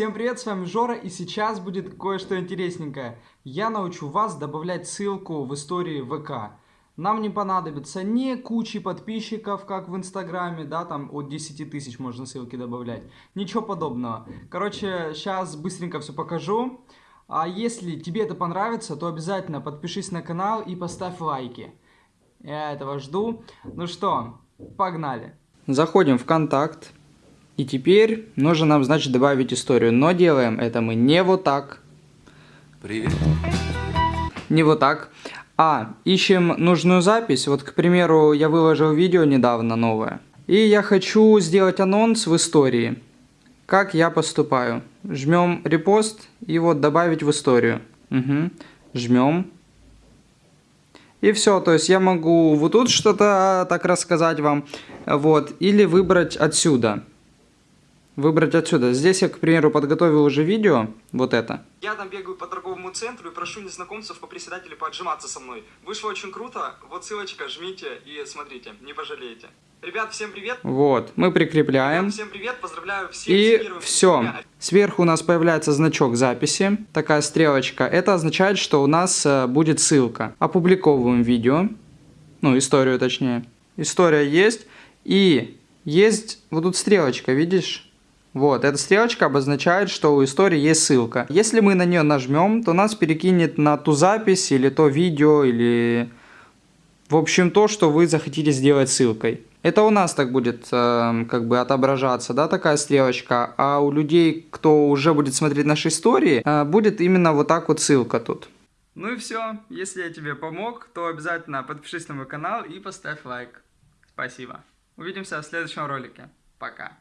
Всем привет, с вами Жора, и сейчас будет кое-что интересненькое. Я научу вас добавлять ссылку в истории ВК. Нам не понадобится ни кучи подписчиков, как в Инстаграме, да, там от 10 тысяч можно ссылки добавлять. Ничего подобного. Короче, сейчас быстренько все покажу. А если тебе это понравится, то обязательно подпишись на канал и поставь лайки. Я этого жду. Ну что, погнали. Заходим в контакт. И теперь нужно нам, значит, добавить историю. Но делаем это мы не вот так. Привет. Не вот так. А, ищем нужную запись. Вот, к примеру, я выложил видео недавно новое. И я хочу сделать анонс в истории. Как я поступаю. Жмем репост и вот добавить в историю. Угу. Жмем. И все, то есть я могу вот тут что-то так рассказать вам. Вот. Или выбрать отсюда выбрать отсюда. Здесь я, к примеру, подготовил уже видео, вот это. Я там бегаю по торговому центру и прошу незнакомцев по председателю поотжиматься со мной. Вышло очень круто, вот ссылочка, жмите и смотрите, не пожалеете. Ребят, всем привет. Вот, мы прикрепляем. Ребят, всем привет, поздравляю всех. И все. Сверху у нас появляется значок записи, такая стрелочка. Это означает, что у нас э, будет ссылка. Опубликовываем видео, ну, историю точнее. История есть, и есть вот тут стрелочка, видишь? Вот, эта стрелочка обозначает, что у истории есть ссылка. Если мы на нее нажмем, то нас перекинет на ту запись или то видео, или... В общем, то, что вы захотите сделать ссылкой. Это у нас так будет э, как бы отображаться, да, такая стрелочка. А у людей, кто уже будет смотреть наши истории, э, будет именно вот так вот ссылка тут. Ну и все. Если я тебе помог, то обязательно подпишись на мой канал и поставь лайк. Спасибо. Увидимся в следующем ролике. Пока.